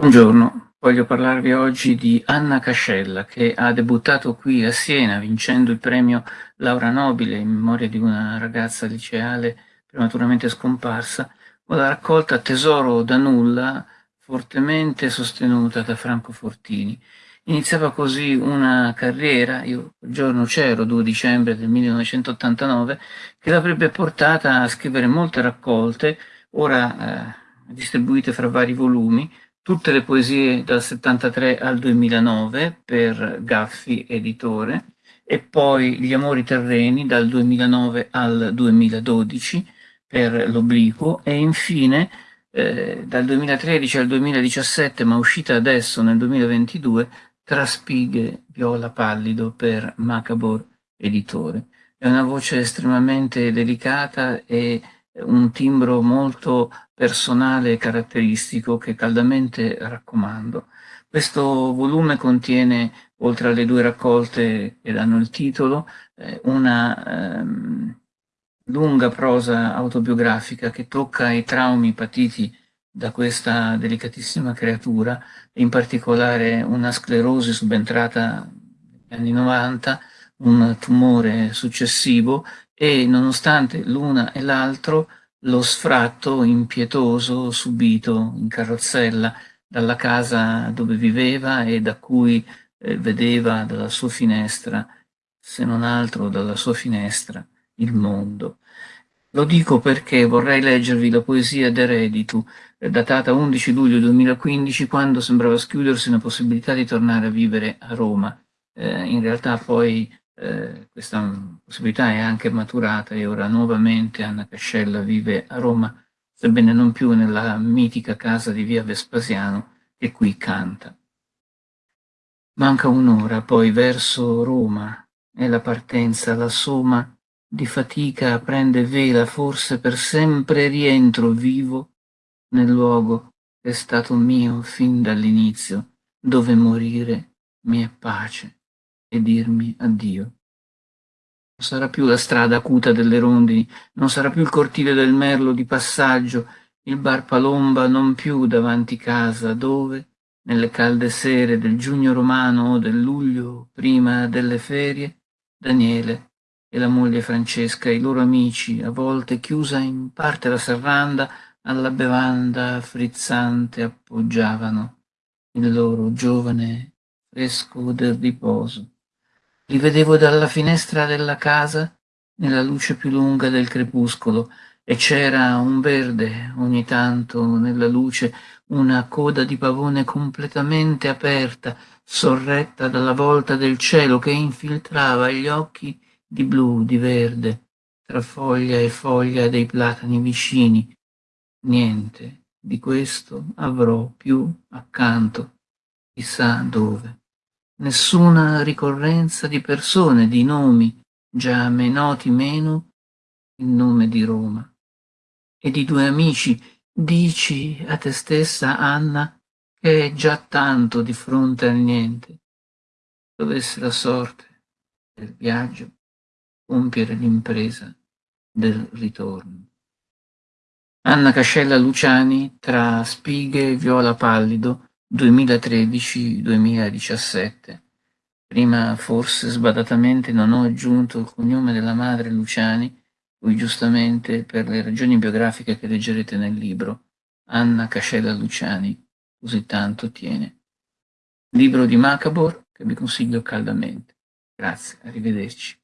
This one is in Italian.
Buongiorno, voglio parlarvi oggi di Anna Cascella che ha debuttato qui a Siena vincendo il premio Laura Nobile in memoria di una ragazza liceale prematuramente scomparsa con la raccolta Tesoro da nulla fortemente sostenuta da Franco Fortini. Iniziava così una carriera, io quel giorno c'ero, 2 dicembre del 1989, che l'avrebbe portata a scrivere molte raccolte, ora eh, distribuite fra vari volumi, tutte le poesie dal 73 al 2009 per Gaffi Editore e poi Gli amori terreni dal 2009 al 2012 per l'Obliquo e infine eh, dal 2013 al 2017 ma uscita adesso nel 2022 Tra spighe viola pallido per Macabor Editore. È una voce estremamente delicata e un timbro molto personale e caratteristico che caldamente raccomando. Questo volume contiene, oltre alle due raccolte che danno il titolo, eh, una ehm, lunga prosa autobiografica che tocca i traumi patiti da questa delicatissima creatura, in particolare una sclerosi subentrata negli anni 90, un tumore successivo e nonostante l'una e l'altro lo sfratto impietoso subito in carrozzella dalla casa dove viveva e da cui eh, vedeva dalla sua finestra, se non altro dalla sua finestra, il mondo. Lo dico perché vorrei leggervi la poesia d'Ereditu, eh, datata 11 luglio 2015, quando sembrava schiudersi una possibilità di tornare a vivere a Roma. Eh, in realtà poi eh, questa possibilità è anche maturata e ora nuovamente Anna Cascella vive a Roma, sebbene non più nella mitica casa di via Vespasiano che qui canta. Manca un'ora poi verso Roma e la partenza, la somma di fatica prende vela, forse per sempre rientro vivo nel luogo che è stato mio fin dall'inizio, dove morire mi è pace e dirmi addio. Non sarà più la strada acuta delle rondini, non sarà più il cortile del merlo di passaggio, il bar Palomba non più davanti casa, dove, nelle calde sere del giugno romano o del luglio prima delle ferie, Daniele e la moglie Francesca, i loro amici, a volte chiusa in parte la serranda, alla bevanda frizzante appoggiavano il loro giovane fresco del riposo. Li vedevo dalla finestra della casa nella luce più lunga del crepuscolo e c'era un verde ogni tanto nella luce, una coda di pavone completamente aperta, sorretta dalla volta del cielo che infiltrava gli occhi di blu, di verde, tra foglia e foglia dei platani vicini. Niente di questo avrò più accanto, chissà dove nessuna ricorrenza di persone, di nomi, già a me noti meno il nome di Roma. E di due amici, dici a te stessa, Anna, che è già tanto di fronte al niente. Dovesse la sorte del viaggio compiere l'impresa del ritorno. Anna Cascella Luciani tra spighe e viola pallido 2013-2017. Prima forse sbadatamente non ho aggiunto il cognome della madre Luciani, cui giustamente per le ragioni biografiche che leggerete nel libro, Anna Cascella Luciani così tanto tiene. Libro di Macabor che vi consiglio caldamente. Grazie, arrivederci.